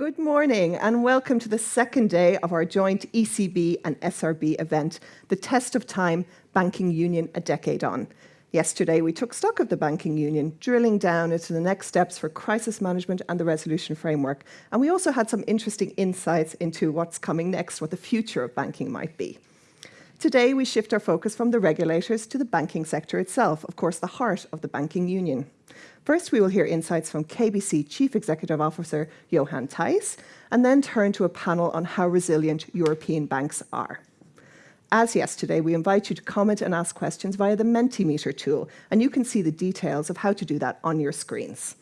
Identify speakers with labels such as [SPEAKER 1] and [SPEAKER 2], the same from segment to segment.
[SPEAKER 1] Good morning and welcome to the second day of our joint ECB and SRB event, the Test of Time Banking Union a Decade On. Yesterday, we took stock of the banking union, drilling down into the next steps for crisis management and the resolution framework. And we also had some interesting insights into what's coming next, what the future of banking might be. Today, we shift our focus from the regulators to the banking sector itself, of course, the heart of the banking union. First, we will hear insights from KBC Chief Executive Officer Johan Thijs, and then turn to a panel on how resilient European banks are. As yesterday, we invite you to comment and ask questions via the Mentimeter tool, and you can see the details of how to do that on your screens.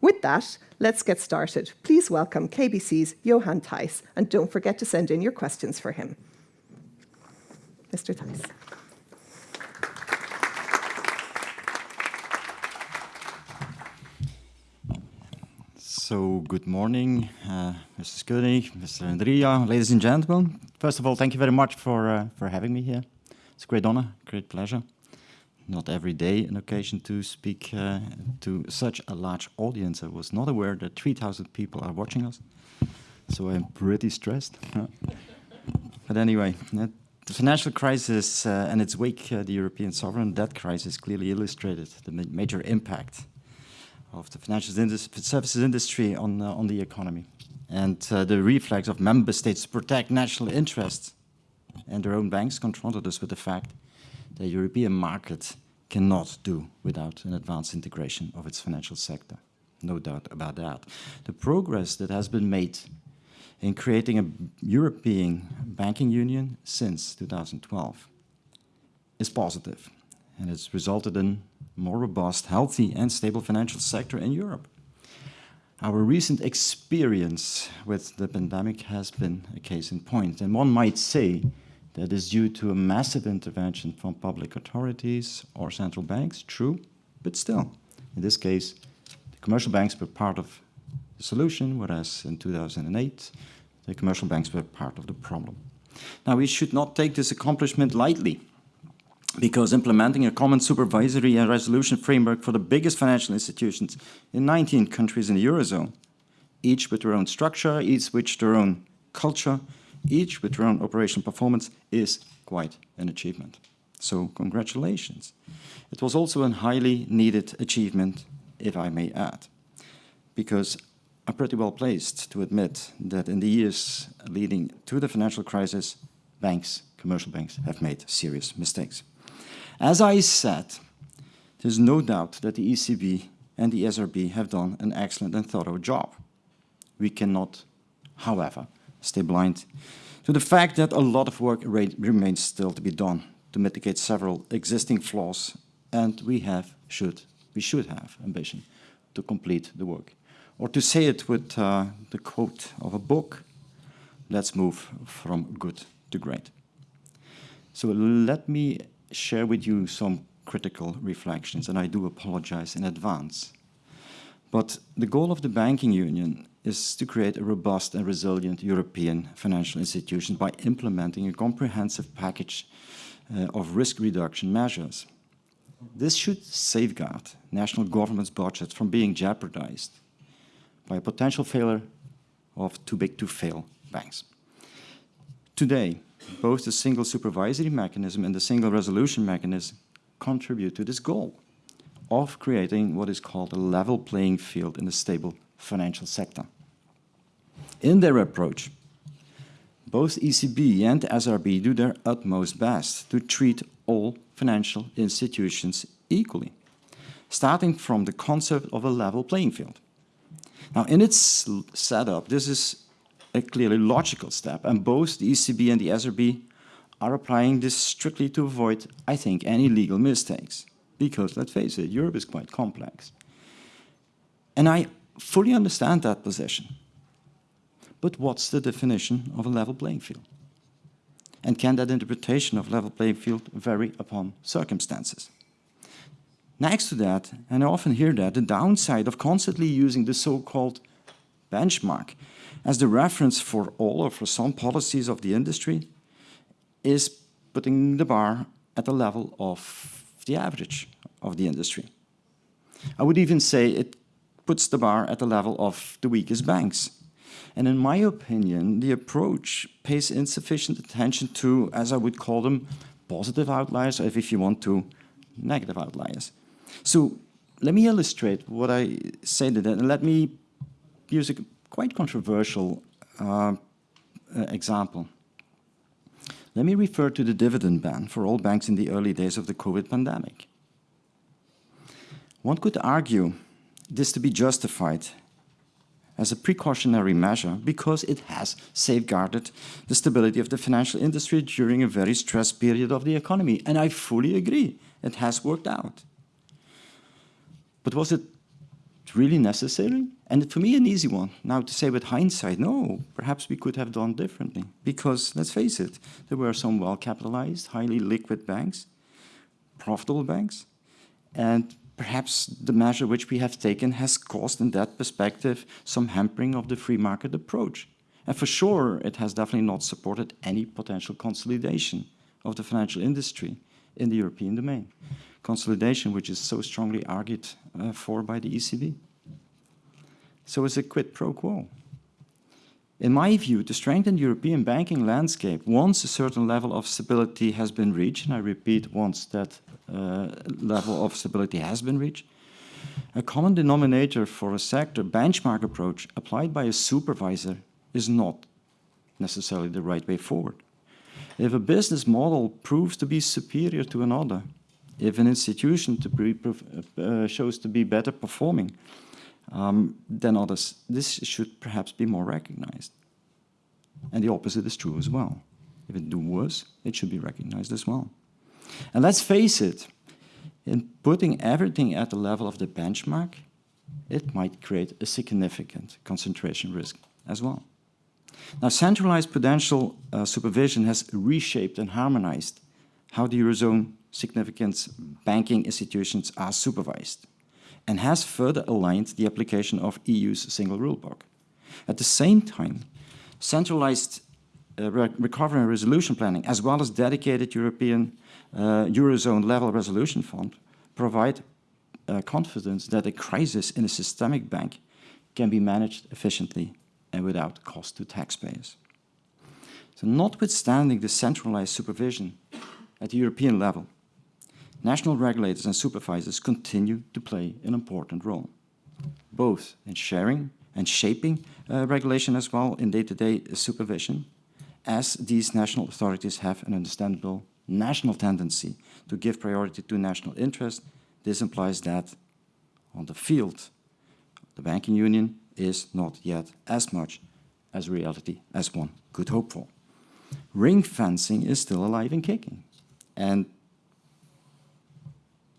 [SPEAKER 1] With that, let's get started. Please welcome KBC's Johan Thijs, and don't forget to send in your questions for him. Mr. Thijs.
[SPEAKER 2] So good morning, uh, Mrs. Koenig, Mr. Andrea, ladies and gentlemen. First of all, thank you very much for, uh, for having me here. It's a great honor, great pleasure. Not every day an occasion to speak uh, to such a large audience. I was not aware that 3,000 people are watching us, so I'm pretty stressed. but anyway, the financial crisis uh, and its wake, uh, the European sovereign debt crisis, clearly illustrated the ma major impact of the financial services industry on, uh, on the economy and uh, the reflex of member states to protect national interests and their own banks confronted us with the fact that the European market cannot do without an advanced integration of its financial sector. No doubt about that. The progress that has been made in creating a European banking union since 2012 is positive and it's resulted in more robust, healthy and stable financial sector in Europe. Our recent experience with the pandemic has been a case in point, and one might say that is due to a massive intervention from public authorities or central banks, true, but still, in this case, the commercial banks were part of the solution, whereas in 2008, the commercial banks were part of the problem. Now, we should not take this accomplishment lightly because implementing a common supervisory and resolution framework for the biggest financial institutions in 19 countries in the Eurozone, each with their own structure, each with their own culture, each with their own operational performance, is quite an achievement. So congratulations. It was also a highly needed achievement, if I may add, because I'm pretty well placed to admit that in the years leading to the financial crisis, banks, commercial banks, have made serious mistakes. As I said, there's no doubt that the ECB and the SRB have done an excellent and thorough job. We cannot, however, stay blind to the fact that a lot of work remains still to be done to mitigate several existing flaws, and we have, should, we should have ambition to complete the work. Or to say it with uh, the quote of a book, let's move from good to great. So let me share with you some critical reflections, and I do apologize in advance. But the goal of the banking union is to create a robust and resilient European financial institution by implementing a comprehensive package uh, of risk reduction measures. This should safeguard national governments' budgets from being jeopardized by a potential failure of too big to fail banks. Today, both the single supervisory mechanism and the single resolution mechanism contribute to this goal of creating what is called a level playing field in a stable financial sector. In their approach, both ECB and SRB do their utmost best to treat all financial institutions equally, starting from the concept of a level playing field. Now, in its setup, this is a clearly logical step, and both the ECB and the SRB are applying this strictly to avoid, I think, any legal mistakes. Because, let's face it, Europe is quite complex. And I fully understand that position. But what's the definition of a level playing field? And can that interpretation of level playing field vary upon circumstances? Next to that, and I often hear that, the downside of constantly using the so-called benchmark as the reference for all or for some policies of the industry is putting the bar at the level of the average of the industry. I would even say it puts the bar at the level of the weakest banks. And in my opinion, the approach pays insufficient attention to, as I would call them, positive outliers, or if you want to, negative outliers. So let me illustrate what I said, and let me use a quite controversial uh, uh, example. Let me refer to the dividend ban for all banks in the early days of the COVID pandemic. One could argue this to be justified as a precautionary measure because it has safeguarded the stability of the financial industry during a very stressed period of the economy. And I fully agree, it has worked out. But was it really necessary? And for me, an easy one. Now to say with hindsight, no, perhaps we could have done differently. Because let's face it, there were some well-capitalized, highly liquid banks, profitable banks, and perhaps the measure which we have taken has caused in that perspective some hampering of the free market approach. And for sure, it has definitely not supported any potential consolidation of the financial industry in the European domain. Consolidation which is so strongly argued uh, for by the ECB. So it's a quid pro quo. In my view, to strengthen the European banking landscape, once a certain level of stability has been reached, and I repeat, once that uh, level of stability has been reached, a common denominator for a sector benchmark approach applied by a supervisor is not necessarily the right way forward. If a business model proves to be superior to another, if an institution to be, uh, shows to be better performing, um, than others, this should perhaps be more recognized. And the opposite is true as well. If it do worse, it should be recognized as well. And let's face it, in putting everything at the level of the benchmark, it might create a significant concentration risk as well. Now, centralized prudential uh, supervision has reshaped and harmonized how the Eurozone significant banking institutions are supervised and has further aligned the application of EU's single rulebook. At the same time, centralized uh, re recovery and resolution planning, as well as dedicated European uh, Eurozone level resolution fund, provide uh, confidence that a crisis in a systemic bank can be managed efficiently and without cost to taxpayers. So notwithstanding the centralized supervision at the European level, national regulators and supervisors continue to play an important role, both in sharing and shaping uh, regulation as well in day-to-day -day supervision, as these national authorities have an understandable national tendency to give priority to national interest. This implies that on the field, the banking union is not yet as much as reality as one could hope for. Ring fencing is still alive and kicking. And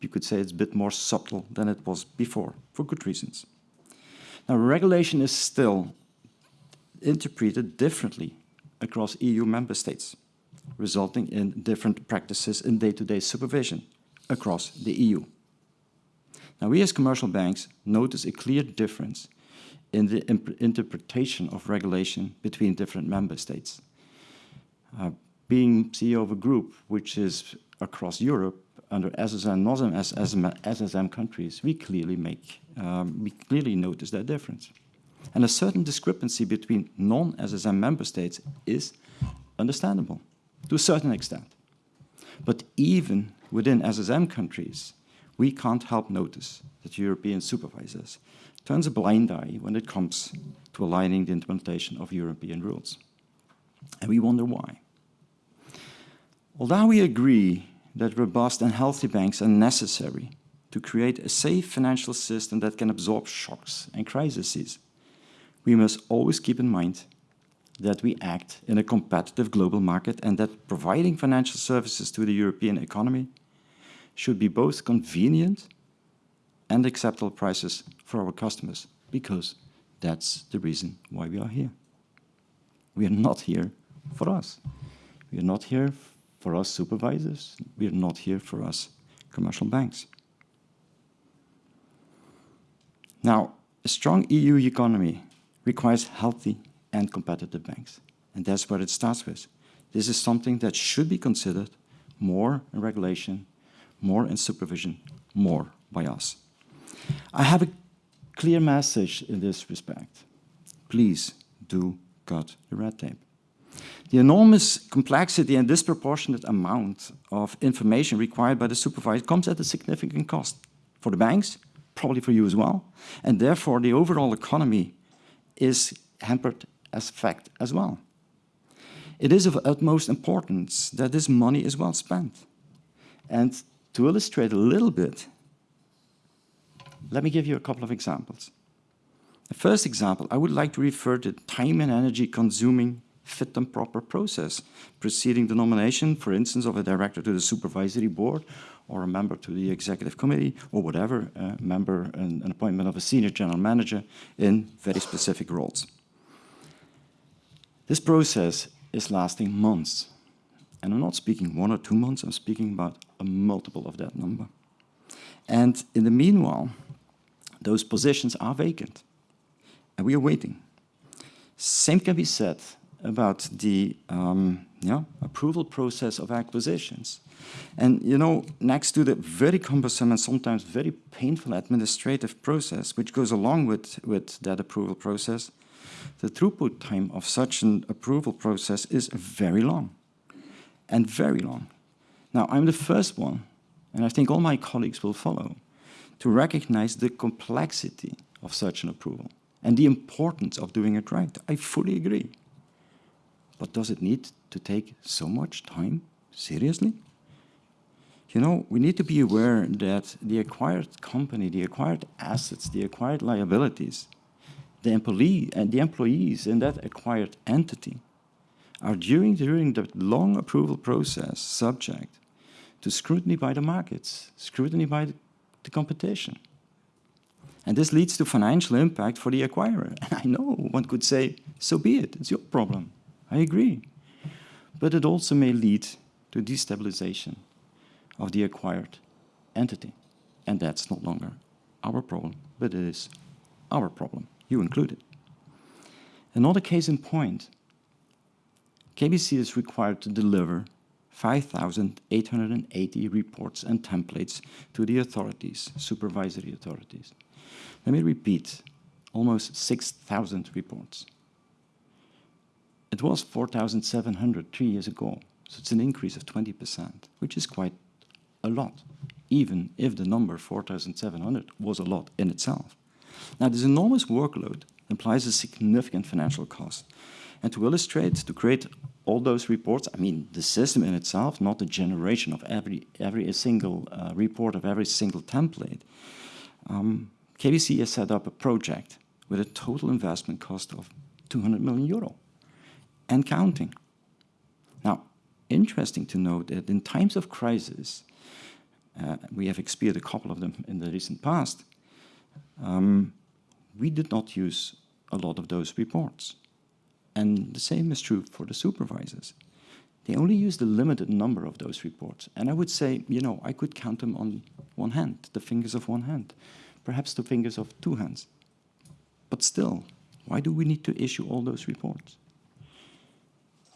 [SPEAKER 2] you could say it's a bit more subtle than it was before, for good reasons. Now, regulation is still interpreted differently across EU member states, resulting in different practices in day-to-day -day supervision across the EU. Now, we as commercial banks notice a clear difference in the interpretation of regulation between different member states. Uh, being CEO of a group which is across Europe, under SSM, non-SSM SSM countries, we clearly make, um, we clearly notice that difference. And a certain discrepancy between non-SSM member states is understandable to a certain extent. But even within SSM countries, we can't help notice that European supervisors turns a blind eye when it comes to aligning the implementation of European rules. And we wonder why. Although we agree that robust and healthy banks are necessary to create a safe financial system that can absorb shocks and crises. We must always keep in mind that we act in a competitive global market and that providing financial services to the European economy should be both convenient and acceptable prices for our customers, because that's the reason why we are here. We are not here for us. We are not here for us supervisors. We're not here for us commercial banks. Now, a strong EU economy requires healthy and competitive banks. And that's where it starts with. This is something that should be considered more in regulation, more in supervision, more by us. I have a clear message in this respect. Please do cut the red tape. The enormous complexity and disproportionate amount of information required by the supervisor comes at a significant cost for the banks, probably for you as well, and therefore the overall economy is hampered as fact as well. It is of utmost importance that this money is well spent. And to illustrate a little bit, let me give you a couple of examples. The first example, I would like to refer to time and energy consuming fit and proper process preceding the nomination, for instance, of a director to the supervisory board or a member to the executive committee or whatever, uh, member and an appointment of a senior general manager in very specific roles. This process is lasting months. And I'm not speaking one or two months, I'm speaking about a multiple of that number. And in the meanwhile, those positions are vacant. And we are waiting. Same can be said about the um, yeah, approval process of acquisitions. And you know, next to the very cumbersome and sometimes very painful administrative process which goes along with, with that approval process, the throughput time of such an approval process is very long, and very long. Now, I'm the first one, and I think all my colleagues will follow, to recognize the complexity of such an approval and the importance of doing it right. I fully agree. But does it need to take so much time? Seriously? You know, we need to be aware that the acquired company, the acquired assets, the acquired liabilities the employee and the employees in that acquired entity are during, during the long approval process subject to scrutiny by the markets, scrutiny by the, the competition. And this leads to financial impact for the acquirer. And I know one could say, so be it, it's your problem. I agree. But it also may lead to destabilization of the acquired entity. And that's no longer our problem, but it is our problem you included. Another case in point, KBC is required to deliver 5,880 reports and templates to the authorities, supervisory authorities. Let me repeat, almost 6,000 reports. It was 4,700 three years ago, so it's an increase of 20%, which is quite a lot, even if the number 4,700 was a lot in itself. Now, this enormous workload implies a significant financial cost. And to illustrate, to create all those reports, I mean, the system in itself, not the generation of every, every single uh, report of every single template, um, KBC has set up a project with a total investment cost of 200 million euro and counting. Now, interesting to note that in times of crisis, uh, we have experienced a couple of them in the recent past, um, we did not use a lot of those reports. And the same is true for the supervisors. They only used a limited number of those reports. And I would say, you know, I could count them on one hand, the fingers of one hand, perhaps the fingers of two hands. But still, why do we need to issue all those reports?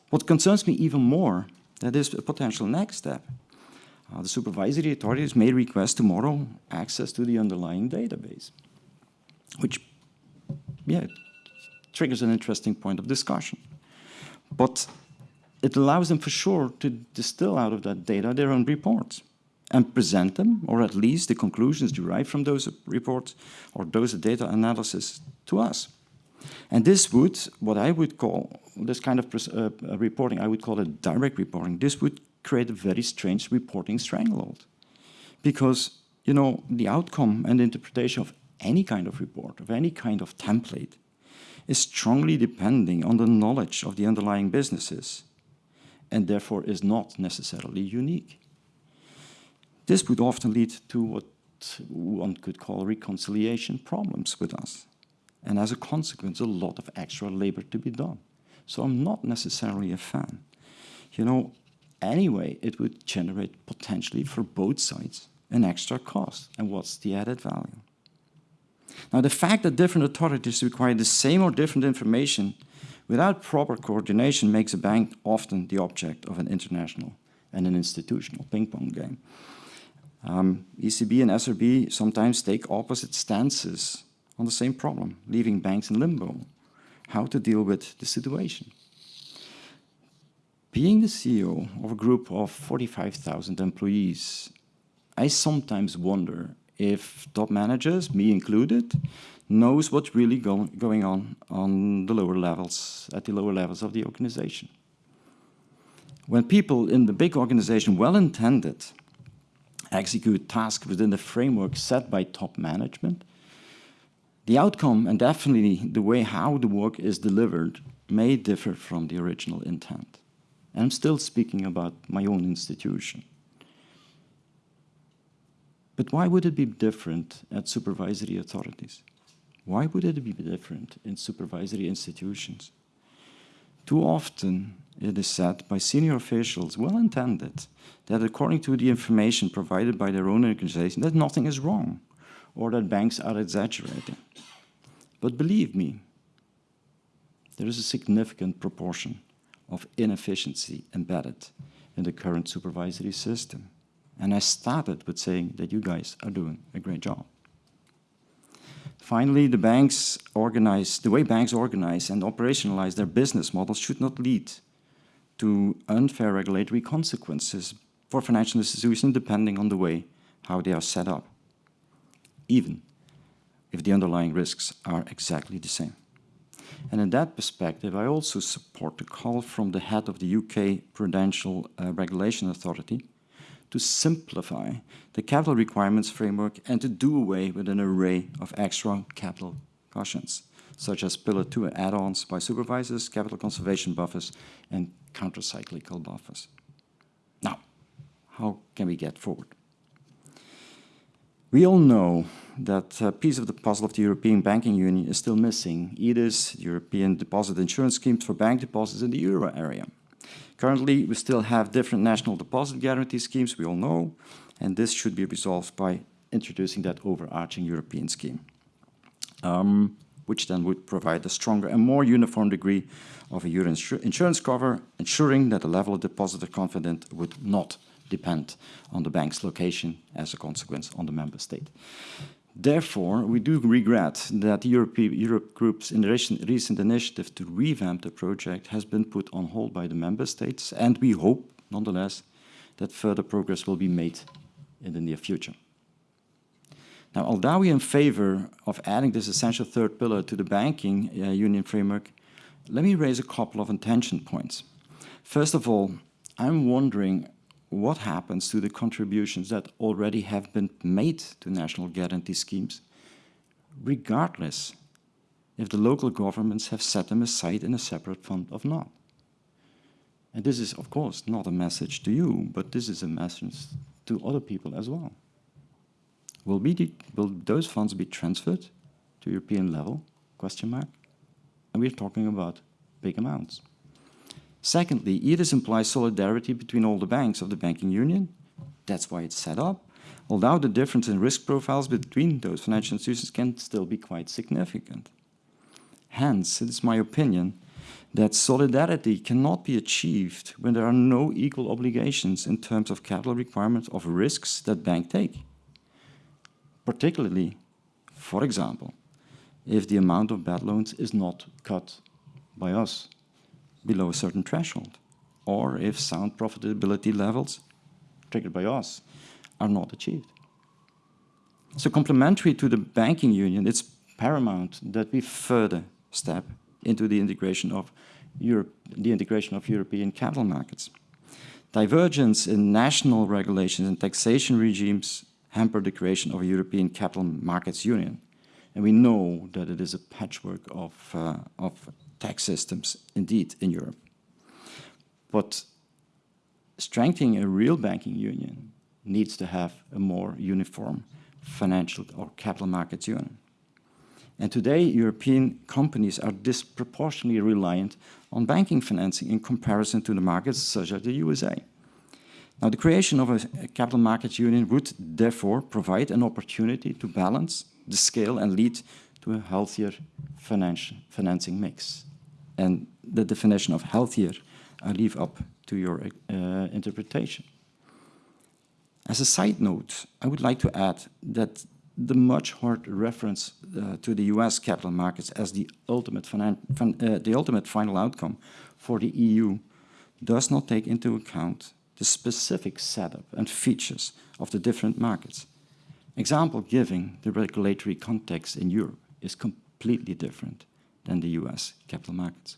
[SPEAKER 2] What concerns me even more, that is a potential next step. Uh, the supervisory authorities may request tomorrow access to the underlying database which, yeah, triggers an interesting point of discussion. But it allows them for sure to distill out of that data their own reports and present them, or at least the conclusions derived from those reports or those data analysis to us. And this would, what I would call, this kind of uh, reporting, I would call it direct reporting. This would create a very strange reporting stranglehold. Because, you know, the outcome and interpretation of any kind of report, of any kind of template, is strongly depending on the knowledge of the underlying businesses and therefore is not necessarily unique. This would often lead to what one could call reconciliation problems with us. And as a consequence, a lot of extra labor to be done. So I'm not necessarily a fan. You know, anyway, it would generate potentially for both sides an extra cost. And what's the added value? Now, the fact that different authorities require the same or different information without proper coordination makes a bank often the object of an international and an institutional ping-pong game. Um, ECB and SRB sometimes take opposite stances on the same problem, leaving banks in limbo. how to deal with the situation. Being the CEO of a group of 45,000 employees, I sometimes wonder if top managers, me included, knows what's really go going on on the lower levels, at the lower levels of the organization. When people in the big organization, well-intended, execute tasks within the framework set by top management, the outcome and definitely the way how the work is delivered may differ from the original intent. And I'm still speaking about my own institution. But why would it be different at supervisory authorities? Why would it be different in supervisory institutions? Too often it is said by senior officials, well-intended, that according to the information provided by their own organization, that nothing is wrong, or that banks are exaggerating. But believe me, there is a significant proportion of inefficiency embedded in the current supervisory system. And I started with saying that you guys are doing a great job. Finally, the banks organize, the way banks organize and operationalize their business models should not lead to unfair regulatory consequences for financial institutions depending on the way how they are set up, even if the underlying risks are exactly the same. And in that perspective, I also support the call from the head of the UK Prudential uh, Regulation Authority to simplify the capital requirements framework and to do away with an array of extra capital cushions, such as Pillar 2 add-ons by supervisors, capital conservation buffers, and countercyclical buffers. Now, how can we get forward? We all know that a piece of the puzzle of the European Banking Union is still missing, EDIS, European Deposit Insurance Schemes for bank deposits in the euro area. Currently, we still have different national deposit guarantee schemes, we all know, and this should be resolved by introducing that overarching European scheme, um, which then would provide a stronger and more uniform degree of a euro insurance cover, ensuring that the level of depositor confidence would not depend on the bank's location as a consequence on the member state. Therefore, we do regret that the Europe, Eurogroup's recent initiative to revamp the project has been put on hold by the member states, and we hope, nonetheless, that further progress will be made in the near future. Now, although we are in favor of adding this essential third pillar to the banking uh, union framework, let me raise a couple of intention points. First of all, I'm wondering what happens to the contributions that already have been made to national guarantee schemes, regardless if the local governments have set them aside in a separate fund or not. And this is, of course, not a message to you, but this is a message to other people as well. Will, be will those funds be transferred to European level? Question mark. And we're talking about big amounts. Secondly, EDIS implies solidarity between all the banks of the banking union. That's why it's set up. Although the difference in risk profiles between those financial institutions can still be quite significant. Hence, it is my opinion that solidarity cannot be achieved when there are no equal obligations in terms of capital requirements of risks that banks take. Particularly, for example, if the amount of bad loans is not cut by us below a certain threshold, or if sound profitability levels triggered by us are not achieved. So complementary to the banking union, it's paramount that we further step into the integration of Europe, the integration of European capital markets. Divergence in national regulations and taxation regimes hamper the creation of a European capital markets union. And we know that it is a patchwork of, uh, of tax systems indeed in Europe. But strengthening a real banking union needs to have a more uniform financial or capital markets union. And today, European companies are disproportionately reliant on banking financing in comparison to the markets such as the USA. Now, the creation of a capital markets union would therefore provide an opportunity to balance the scale and lead to a healthier financing mix and the definition of healthier, I leave up to your uh, interpretation. As a side note, I would like to add that the much heard reference uh, to the US capital markets as the ultimate, uh, the ultimate final outcome for the EU does not take into account the specific setup and features of the different markets. Example giving the regulatory context in Europe is completely different than the US capital markets.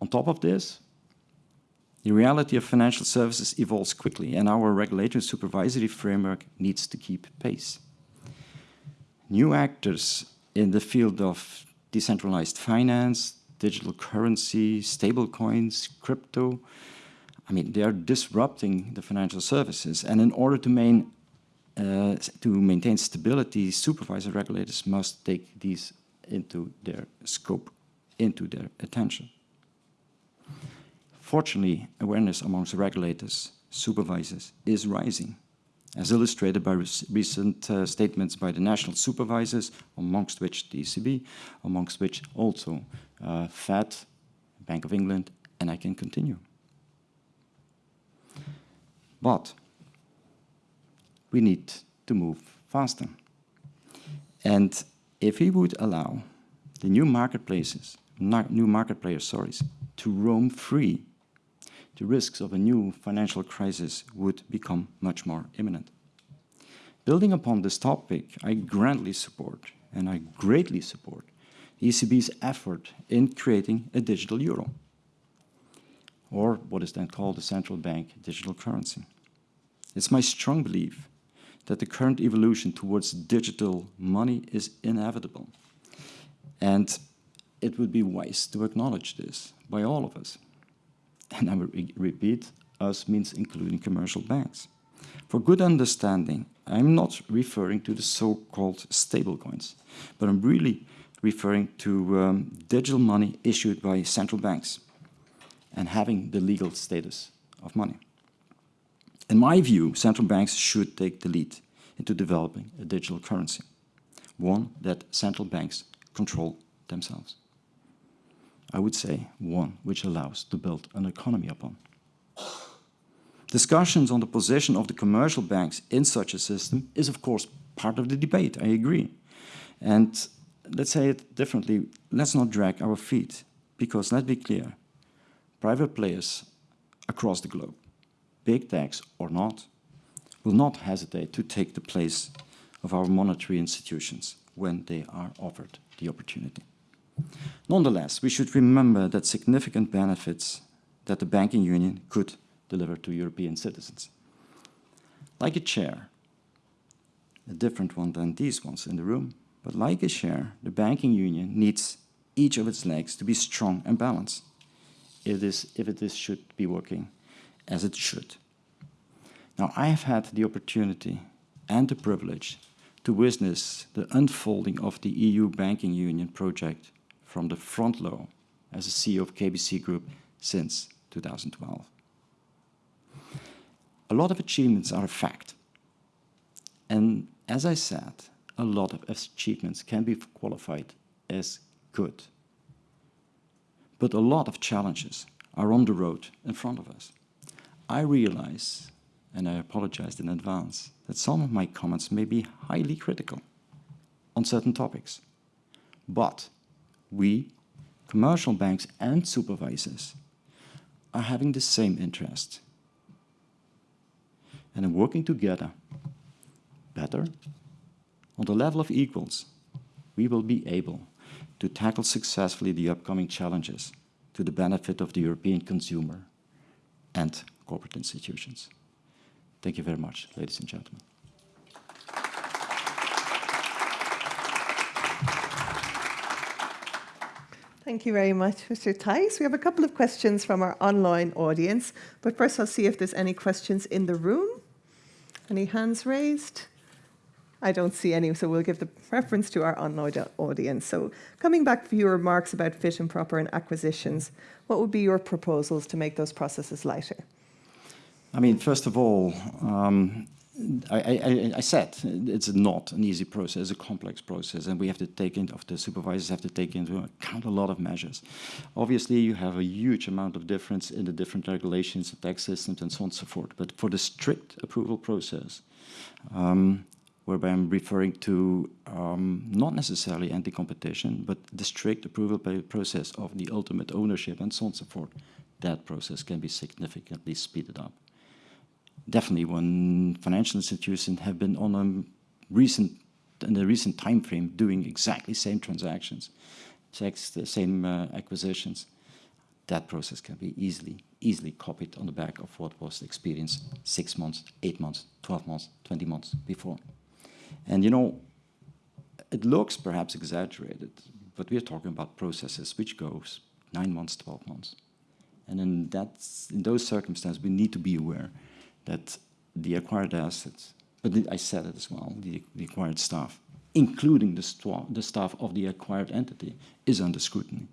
[SPEAKER 2] On top of this, the reality of financial services evolves quickly and our regulatory supervisory framework needs to keep pace. New actors in the field of decentralized finance, digital currency, stablecoins, crypto, I mean, they are disrupting the financial services. And in order to, main, uh, to maintain stability, supervisor regulators must take these into their scope, into their attention. Fortunately, awareness amongst regulators, supervisors, is rising, as illustrated by recent uh, statements by the national supervisors, amongst which the ECB, amongst which also uh, Fed, Bank of England, and I can continue. But we need to move faster. And if we would allow the new marketplaces, new market players, sorry, to roam free the risks of a new financial crisis would become much more imminent. Building upon this topic, I grandly support, and I greatly support, ECB's effort in creating a digital euro, or what is then called a central bank digital currency. It's my strong belief that the current evolution towards digital money is inevitable. And it would be wise to acknowledge this by all of us and I will re repeat, us means including commercial banks. For good understanding, I'm not referring to the so-called stablecoins, but I'm really referring to um, digital money issued by central banks and having the legal status of money. In my view, central banks should take the lead into developing a digital currency, one that central banks control themselves. I would say one which allows to build an economy upon. Discussions on the position of the commercial banks in such a system is of course part of the debate, I agree. And let's say it differently, let's not drag our feet, because let's be clear, private players across the globe, big techs or not, will not hesitate to take the place of our monetary institutions when they are offered the opportunity. Nonetheless, we should remember that significant benefits that the banking union could deliver to European citizens. Like a chair, a different one than these ones in the room, but like a chair, the banking union needs each of its legs to be strong and balanced if, this, if it is, should be working as it should. Now, I have had the opportunity and the privilege to witness the unfolding of the EU banking union project from the front row as a CEO of KBC Group since 2012. A lot of achievements are a fact. And as I said, a lot of achievements can be qualified as good. But a lot of challenges are on the road in front of us. I realize, and I apologize in advance, that some of my comments may be highly critical on certain topics. But we, commercial banks and supervisors, are having the same interest. And in working together, better, on the level of equals, we will be able to tackle successfully the upcoming challenges to the benefit of the European consumer and corporate institutions. Thank you very much, ladies and gentlemen.
[SPEAKER 1] Thank you very much, Mr. Thijs. We have a couple of questions from our online audience, but first I'll see if there's any questions in the room. Any hands raised? I don't see any, so we'll give the preference to our online audience. So coming back to your remarks about fit and proper and acquisitions, what would be your proposals to make those processes lighter?
[SPEAKER 2] I mean, first of all, um, I, I, I, said it's not an easy process, it's a complex process, and we have to take into, the supervisors have to take into account a lot of measures. Obviously, you have a huge amount of difference in the different regulations, tax systems, and so on and so forth. But for the strict approval process, um, whereby I'm referring to um, not necessarily anti-competition, but the strict approval process of the ultimate ownership and so on and so forth. That process can be significantly speeded up. Definitely when financial institutions have been on a recent, in a recent time frame doing exactly same transactions, the same uh, acquisitions, that process can be easily, easily copied on the back of what was experienced six months, eight months, 12 months, 20 months before. And you know, it looks perhaps exaggerated, but we're talking about processes which goes nine months, 12 months. And in, that, in those circumstances, we need to be aware that the acquired assets, but I said it as well, the, the acquired staff, including the, the staff of the acquired entity, is under scrutiny.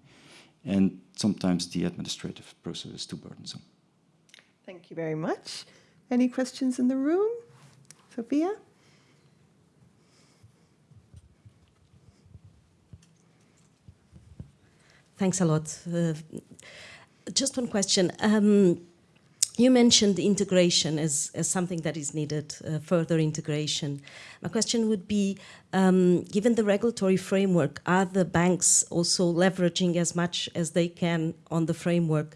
[SPEAKER 2] And sometimes the administrative process is too burdensome.
[SPEAKER 1] Thank you very much. Any questions in the room? Sophia?
[SPEAKER 3] Thanks a lot. Uh, just one question. Um, you mentioned integration as, as something that is needed, uh, further integration. My question would be, um, given the regulatory framework, are the banks also leveraging as much as they can on the framework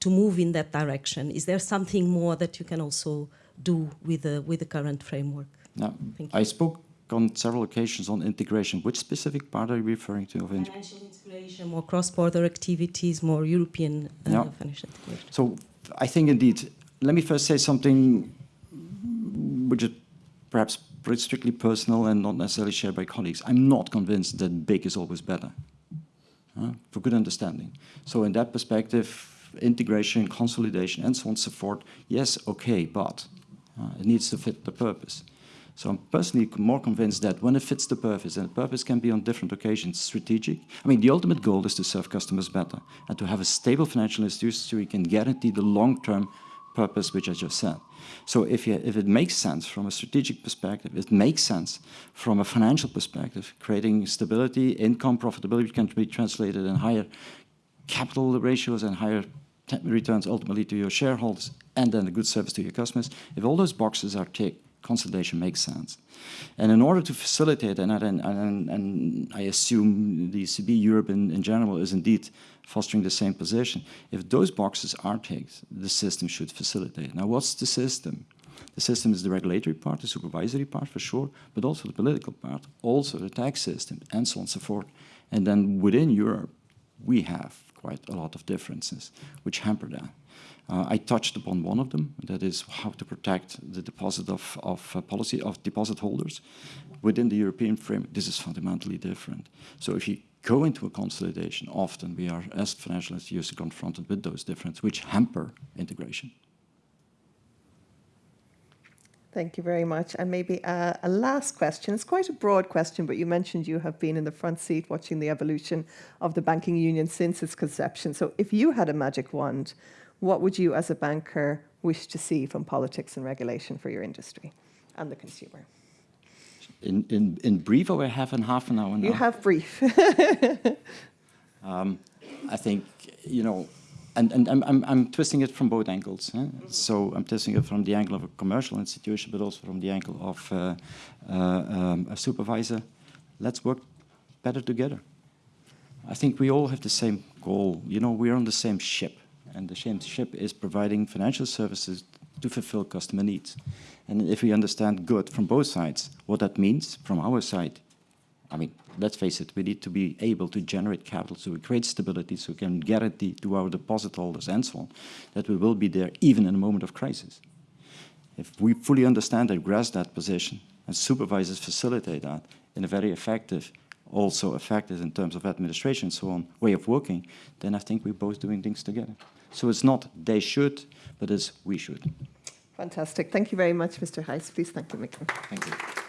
[SPEAKER 3] to move in that direction? Is there something more that you can also do with the, with the current framework?
[SPEAKER 2] Now, I spoke on several occasions on integration. Which specific part are you referring to? Of
[SPEAKER 3] financial integration, more cross-border activities, more European uh, yeah. financial integration.
[SPEAKER 2] So I think indeed, let me first say something which is perhaps strictly personal and not necessarily shared by colleagues. I'm not convinced that big is always better, uh, for good understanding. So in that perspective, integration, consolidation, and so on and so forth, yes, okay, but uh, it needs to fit the purpose. So I'm personally more convinced that when it fits the purpose, and the purpose can be on different occasions strategic. I mean, the ultimate goal is to serve customers better and to have a stable financial institution so we can guarantee the long-term purpose which I just said. So if, you, if it makes sense from a strategic perspective, it makes sense from a financial perspective, creating stability, income, profitability can be translated in higher capital ratios and higher returns ultimately to your shareholders and then a good service to your customers. If all those boxes are ticked, consolidation makes sense. And in order to facilitate, and, and, and, and I assume the ECB Europe in, in general is indeed fostering the same position, if those boxes are ticked, the system should facilitate. Now, what's the system? The system is the regulatory part, the supervisory part for sure, but also the political part, also the tax system, and so on and so forth. And then within Europe, we have quite a lot of differences which hamper that. Uh, I touched upon one of them, that is how to protect the deposit of, of uh, policy of deposit holders. Within the European frame, this is fundamentally different. So if you go into a consolidation, often we are, as financial institutions, confronted with those differences, which hamper integration.
[SPEAKER 1] Thank you very much. And maybe a, a, last question. It's quite a broad question, but you mentioned you have been in the front seat watching the evolution of the banking union since its conception. So if you had a magic wand, what would you as a banker wish to see from politics and regulation for your industry and the consumer?
[SPEAKER 2] In, in, in brief, or we have in half an hour now?
[SPEAKER 1] You have brief.
[SPEAKER 2] um, I think, you know, and, and I'm, I'm, I'm twisting it from both angles. Eh? So I'm twisting it from the angle of a commercial institution, but also from the angle of uh, uh, um, a supervisor. Let's work better together. I think we all have the same goal. You know, we're on the same ship and the ship is providing financial services to fulfill customer needs. And if we understand good from both sides, what that means from our side, I mean, let's face it, we need to be able to generate capital so we create stability so we can guarantee to our deposit holders and so on that we will be there even in a moment of crisis. If we fully understand and grasp that position and supervisors facilitate that in a very effective also effective in terms of administration so on, way of working, then I think we're both doing things together. So it's not they should, but it's we should.
[SPEAKER 1] Fantastic. Thank you very much, Mr. Thijs. Please thank you,
[SPEAKER 2] Thank you.